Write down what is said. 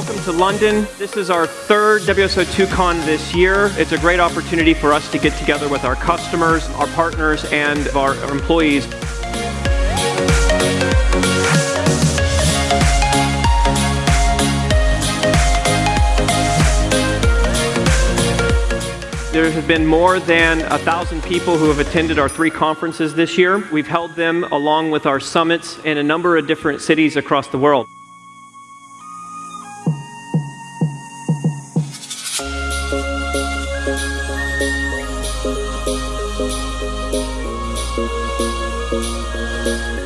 Welcome to London. This is our third WSO2Con this year. It's a great opportunity for us to get together with our customers, our partners, and our employees. There have been more than a 1,000 people who have attended our three conferences this year. We've held them along with our summits in a number of different cities across the world. Thank you.